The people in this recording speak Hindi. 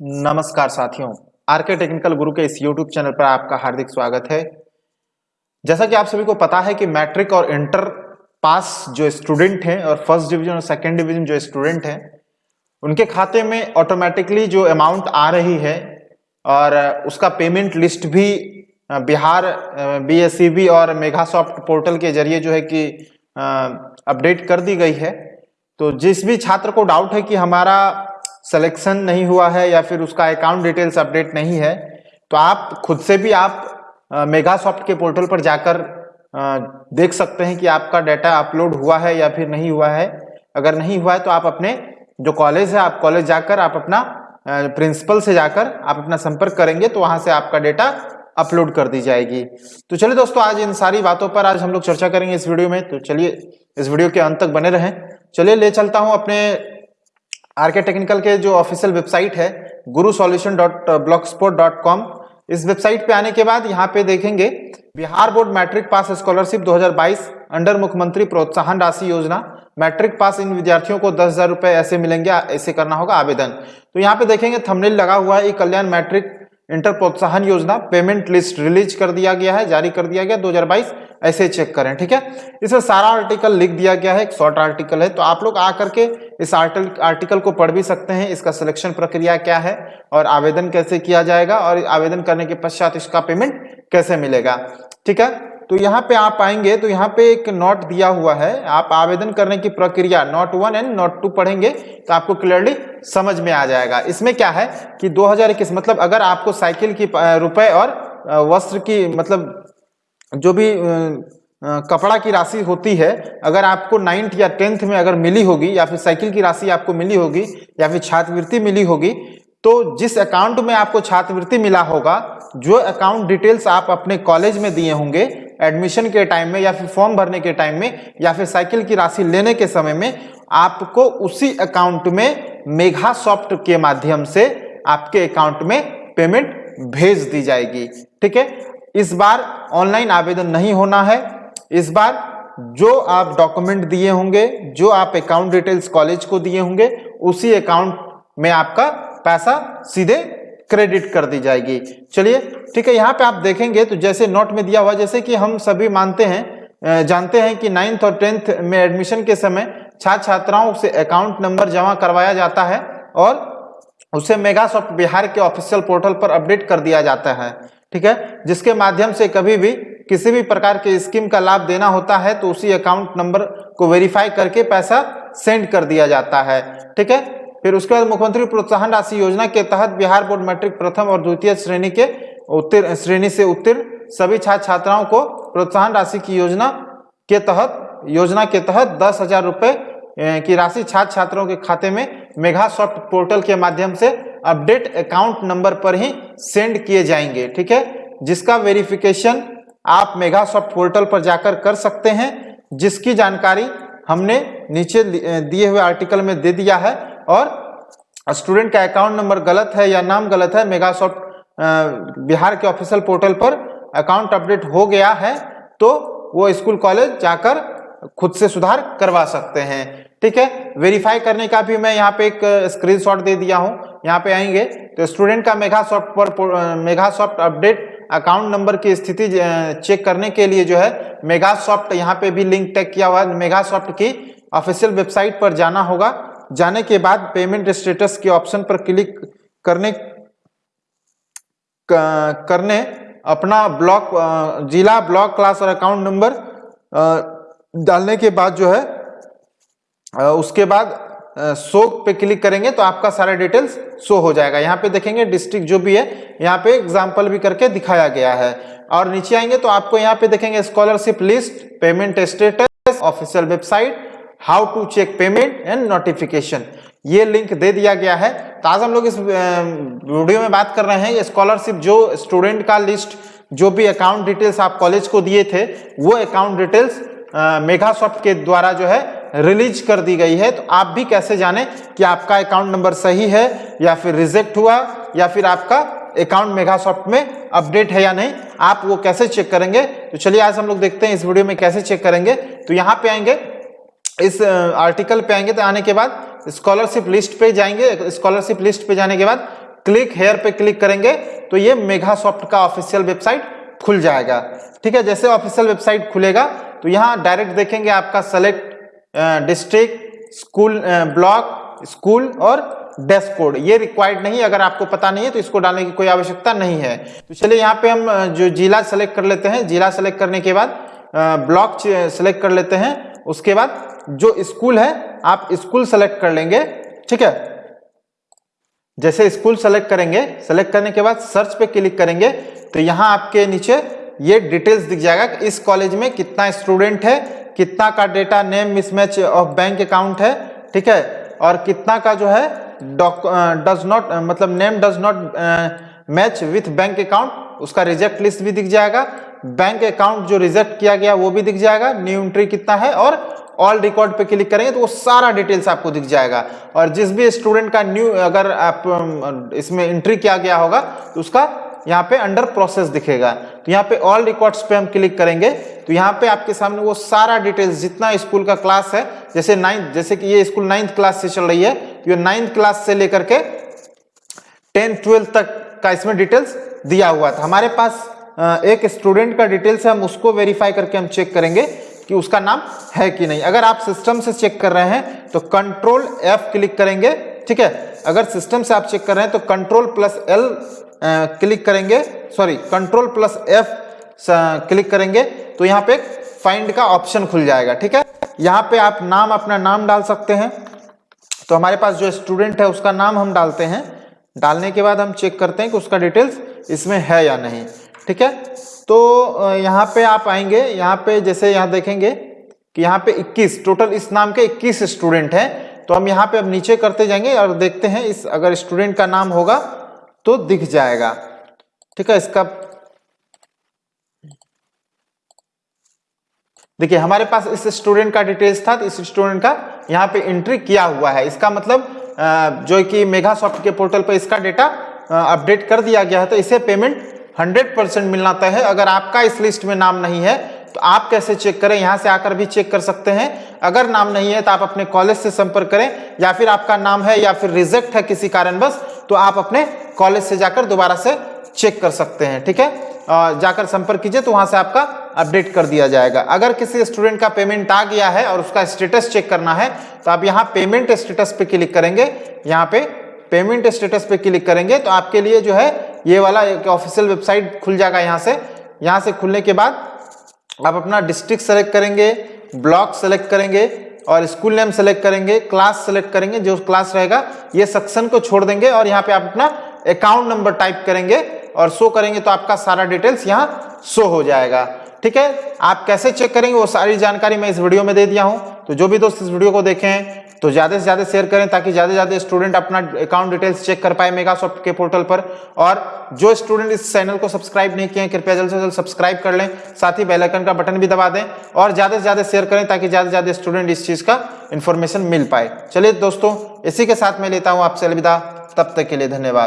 नमस्कार साथियों। आरके टेक्निकल गुरु के इस यूट्यूब चैनल पर आपका हार्दिक स्वागत है। जैसा कि आप सभी को पता है कि मैट्रिक और इंटर पास जो स्टूडेंट हैं और फ़र्स्ट डिवीज़न और सेकेंड डिवीज़न जो स्टूडेंट हैं, उनके खाते में ऑटोमेटिकली जो अमाउंट आ रही है और उसका पेमेंट लिस्ट भी बिहार बी और मेघासॉफ्ट पोर्टल के ज़रिए जो है कि अपडेट कर दी गई है। तो जिस भी छात्र को डाउट है कि हमारा सिलेक्शन नहीं हुआ है या फिर उसका अकाउंट डिटेल्स अपडेट नहीं है तो आप खुद से भी आप मेगासॉफ्ट के पोर्टल पर जाकर देख सकते हैं कि आपका डाटा अपलोड हुआ है या फिर नहीं हुआ है। अगर नहीं हुआ है तो आप अपने, जो कॉलेज है, आप कॉलेज जाकर आप अपना प्रिंसिपल से जाकर आप अपना संपर्क करेंगे तो वहाँ से आपका डेटा अपलोड कर दी जाएगी। तो चलिए दोस्तों, आज इन सारी बातों पर आज हम लोग चर्चा करेंगे इस वीडियो में। तो चलिए, इस वीडियो के अंत तक बने रहें। चलिए, ले चलता हूँ अपने आरके टेक्निकल के जो ऑफिशियल वेबसाइट है Guru solution dot blogspot dot com, इस वेबसाइट पे आने के बाद यहाँ पे देखेंगे Bihar board matric pass scholarship 2022 under मुख्यमंत्री प्रोत्साहन राशि योजना। मैट्रिक पास इन विद्यार्थियों को दस हज़ार रुपए ऐसे मिलेंगे, ऐसे करना होगा आवेदन। तो यहाँ पे देखेंगे थंबनेल लगा हुआ है कल्याण मैट्रिक इंटर प्रोत्साहन योजना पेमेंट लिस्ट रिलीज़ कर दिया गया है, जारी कर दिया गया 2022 ऐसे चेक करें, ठीक है? इसमें सारा आर्टिकल लिख दिया गया है, एक शॉर्ट आर्टिकल है तो आप लोग आकर के इस आर्टिकल को पढ़ भी सकते हैं, इसका सिलेक्शन प्रक्रिया क्या है, और आवेदन कैसे किया जाएगा, और आवेदन करने के पश्चात इसका पेमेंट कैसे मिलेगा, ठीक है? तो यहाँ पे आप आएँगे तो यहाँ पे एक नोट दिया हुआ है। आप आवेदन करने की प्रक्रिया note one and note two पढ़ेंगे तो आपको क्लियरली समझ में आ जाएगा। इसमें क्या है कि 2021 मतलब अगर आपको साइकिल की रुपए और वस्त्र की मतलब जो भी कपड़ा की राशि होती है, अगर आपको नाइन्थ या टेंथ में अगर मिली होगी, या फिर साइकिल की राशि आपको मिली होगी, या फिर छात्रवृत्ति मिली होगी तो जिस अकाउंट में आपको छात्रवृत्ति मिला होगा, जो अकाउंट डिटेल्स आप अपने कॉलेज में दिए होंगे एडमिशन के टाइम में या फिर फॉर्म भरने के टाइम में या फिर साइकिल की राशि लेने के समय में आपको उसी अकाउंट में मेघा सॉफ्ट के माध्यम से आपके अकाउंट में पेमेंट भेज दी जाएगी। ठीक है? इस बार ऑनलाइन आवेदन नहीं होना है। इस बार जो आप डॉक्यूमेंट दिए होंगे, जो आप अकाउंट डिटेल्स कॉलेज को दिए होंगे, उसी अकाउंट में आपका पैसा सीधे क्रेडिट कर दी जाएगी। चलिए, ठीक है, यहाँ पे आप देखेंगे तो जैसे नोट में दिया हुआ, जैसे कि हम सभी मानते हैं जानते हैं कि नाइन्थ और टेंथ में एडमिशन के समय छात्र छात्राओं से अकाउंट नंबर जमा करवाया जाता है और उसे मेगासॉफ्ट बिहार के ऑफिशियल पोर्टल पर अपडेट कर दिया जाता है, ठीक है? जिसके माध्यम से कभी भी किसी भी प्रकार के स्कीम का लाभ देना होता है तो उसी अकाउंट नंबर को वेरीफाई करके पैसा सेंड कर दिया जाता है, ठीक है? फिर उसके बाद मुख्यमंत्री प्रोत्साहन राशि योजना के तहत बिहार बोर्ड मैट्रिक प्रथम और द्वितीय श्रेणी के उत्तीर्ण श्रेणी से उत्तीर्ण सभी छात्र छात्राओं को प्रोत्साहन राशि की योजना के तहत, योजना के तहत दस हज़ार रुपये की राशि छात्र छात्राओं के खाते में मेघा सॉफ्ट पोर्टल के माध्यम से अपडेट अकाउंट नंबर पर ही सेंड किए जाएँगे, ठीक है? जिसका वेरिफिकेशन आप मेघा सॉफ्ट पोर्टल पर जाकर कर सकते हैं, जिसकी जानकारी हमने नीचे दिए हुए आर्टिकल में दे दिया है। और स्टूडेंट का अकाउंट नंबर गलत है या नाम गलत है मेगासॉफ्ट बिहार के ऑफिशियल पोर्टल पर अकाउंट अपडेट हो गया है तो वो स्कूल कॉलेज जाकर खुद से सुधार करवा सकते हैं। ठीक है? वेरीफाई करने का भी मैं यहाँ पे एक स्क्रीनशॉट दे दिया हूँ। यहाँ पे आएँगे। तो स्टूडेंट का मेगासॉफ्ट पर मेगासॉफ्ट अपडेट अकाउंट नंबर की स्थिति चेक करने के लिए जो है मेगासॉफ्ट यहाँ पे भी लिंक टैग किया हुआ है। मेगासॉफ्ट की ऑफिशियल वेबसाइट पर जाना होगा। जाने के बाद पेमेंट स्टेटस के ऑप्शन पर क्लिक करने करने अपना ब्लॉक जिला ब्लॉक क्लास और अकाउंट नंबर डालने के बाद जो है उसके बाद शो पे क्लिक करेंगे तो आपका सारा डिटेल्स शो हो जाएगा। यहाँ पे देखेंगे डिस्ट्रिक्ट जो भी है, यहाँ पे एग्ज़ाम्पल भी करके दिखाया गया है। और नीचे आएँगे तो आपको यहाँ पे देखेंगे scholarship list payment status official website how to check payment and notification ये लिंक दे दिया गया है। तो आज हम लोग इस वीडियो में बात कर रहे हैं। स्कॉलरशिप जो स्टूडेंट का लिस्ट जो भी अकाउंट डिटेल्स आप कॉलेज को दिए थे, वो अकाउंट डिटेल्स मेघासॉफ्ट के द्वारा जो है रिलीज़ कर दी गई है। तो आप भी कैसे जाने कि आपका अकाउंट नंबर सही है या फिर रिजेक्ट हुआ या फिर आपका अकाउंट मेघासॉफ्ट में अपडेट है या नहीं, आप वो कैसे चेक करेंगे? तो चलिए आज हम लोग देखते हैं इस वीडियो में कैसे चेक करेंगे। तो यहाँ पे आएँगे। इस आर्टिकल पे आएँगे तो आने के बाद स्कॉलरशिप लिस्ट पे जाएँगे। स्कॉलरशिप लिस्ट पे जाने के बाद क्लिक हेयर पे क्लिक करेंगे तो ये मेघा सॉफ्ट का ऑफिशियल वेबसाइट खुल जाएगा। ठीक है, जैसे ऑफिशियल वेबसाइट खुलेगा तो यहाँ डायरेक्ट देखेंगे आपका select district school block school और डेस्क कोड ये रिक्वायर्ड नहीं, अगर आपको पता नहीं है तो इसको डालने की कोई आवश्यकता नहीं है। तो चलिए यहाँ पे हम जो जिला सेलेक्ट कर लेते हैं, जिला सेलेक्ट करने के बाद ब्लॉक सेलेक्ट कर लेते हैं। उसके बाद जो स्कूल है, आप स्कूल सेलेक्ट कर लेंगे, ठीक है? जैसे स्कूल सेलेक्ट करेंगे, सेलेक्ट करने के बाद सर्च पे क्लिक करेंगे तो यहाँ आपके नीचे ये डिटेल्स दिख जाएगा कि इस कॉलेज में कितना स्टूडेंट है, कितना का data name mismatch of bank account है, ठीक है? और कितना का जो है डज नॉट मतलब name does not match with bank account उसका रिजेक्ट लिस्ट भी दिख जाएगा। बैंक अकाउंट जो रिजेक्ट किया गया, वो भी दिख जाएगा। न्यू एंट्री कितना है? और ऑल रिकॉर्ड पे क्लिक करेंगे तो वो सारा डिटेल्स आपको दिख जाएगा। और जिस भी स्टूडेंट का न्यू अगर आप इसमें एंट्री किया गया होगा तो उसका यहाँ पे अंडर प्रोसेस दिखेगा। तो यहाँ पे ऑल रिकॉर्ड्स पे हम क्लिक करेंगे। तो यहाँ पे आपके सामने वो सारा डिटेल्स जितना स्कूल का क्लास है, जैसे नाइन्थ जैसे कि ये स्कूल नाइन्थ क्लास से चल रही है तो ये नाइन्थ क्लास से लेकर के टेंथ ट्वेल्थ तक का इसमें डिटेल्स दिया हुआ था। हमारे पास एक स्टूडेंट का डिटेल्स है, हम उसको वेरीफाई करके हम चेक करेंगे कि उसका नाम है कि नहीं। अगर आप सिस्टम से चेक कर रहे हैं तो कंट्रोल एफ़ क्लिक करेंगे, ठीक है? अगर सिस्टम से आप चेक कर रहे हैं तो कंट्रोल प्लस एल क्लिक करेंगे sorry control plus F click करेंगे तो यहाँ पे फाइंड का ऑप्शन खुल जाएगा, ठीक है? यहाँ पे आप नाम अपना नाम डाल सकते हैं। तो हमारे पास जो स्टूडेंट है, उसका नाम हम डालते हैं। डालने के बाद हम चेक करते हैं कि उसका डिटेल्स इसमें है या नहीं। ठीक है? तो यहाँ पे आप आएँगे, यहाँ पे जैसे यहाँ देखेंगे कि यहाँ पे 21 टोटल इस नाम के 21 स्टूडेंट हैं। तो हम यहाँ पे अब नीचे करते जाएँगे और देखते हैं इस, अगर स्टूडेंट का नाम होगा तो दिख जाएगा। ठीक है, इसका देखिए, हमारे पास इस स्टूडेंट का डिटेल्स था तो इस स्टूडेंट का यहाँ पे एंट्री किया हुआ है। इसका मतलब जो कि मेगा सॉफ्ट के पोर्टल पर इसका डेटा अपडेट कर दिया गया है तो इसे पेमेंट 100 परसेंट मिलना तय है। अगर आपका इस लिस्ट में नाम नहीं है तो आप कैसे चेक करें? यहाँ से आकर भी चेक कर सकते हैं। अगर नाम नहीं है तो आप अपने कॉलेज से संपर्क करें, या फिर आपका नाम है, या फिर रिजेक्ट है किसी कारणवश तो आप अपने कॉलेज से जाकर दोबारा से चेक कर सकते हैं, ठीक है? जाकर संपर्क कीजिए तो वहाँ से आपका अपडेट कर दिया जाएगा। अगर किसी स्टूडेंट का पेमेंट आ गया है और उसका स्टेटस चेक करना है तो आप यहाँ पेमेंट स्टेटस पे क्लिक करेंगे। यहाँ पे पेमेंट स्टेटस पे क्लिक करेंगे तो आपके लिए जो है ये वाला एक ऑफिशियल वेबसाइट खुल जाएगा यहाँ से। यहाँ से खुलने के बाद आप अपना डिस्ट्रिक्ट सेलेक्ट करेंगे ब्लॉक सेलेक्ट करेंगे और स्कूल नेम सेलेक्ट करेंगे क्लास सेलेक्ट करेंगे, जो क्लास रहेगा, ये सेक्शन को छोड़ देंगे और यहाँ पे आप अपना अकाउंट नंबर टाइप करेंगे और शो करेंगे तो आपका सारा डिटेल्स यहाँ शो हो जाएगा। ठीक है? आप कैसे चेक करेंगे वो सारी जानकारी मैं इस वीडियो में दे दिया हूँ। तो जो भी दोस्त इस वीडियो को देखें तो ज़्यादा से ज़्यादा शेयर करें ताकि ज़्यादा से ज़्यादा स्टूडेंट अपना अकाउंट डिटेल्स चेक कर पाए मेगासॉफ्ट के पोर्टल पर। और जो स्टूडेंट इस चैनल को सब्सक्राइब नहीं किए हैं, कृपया जल्द से जल्द सब्सक्राइब कर लें। साथ ही बेलाइकन का बटन भी दबा दें और ज़्यादा से ज़्यादा शेयर करें ताकि ज़्यादा से ज़्यादा स्टूडेंट इस चीज़ का इन्फॉर्मेशन मिल पाए। चलिए दोस्तों, इसी के साथ मैं लेता हूँ आपसे अलविदा। तब तक के लिए धन्यवाद।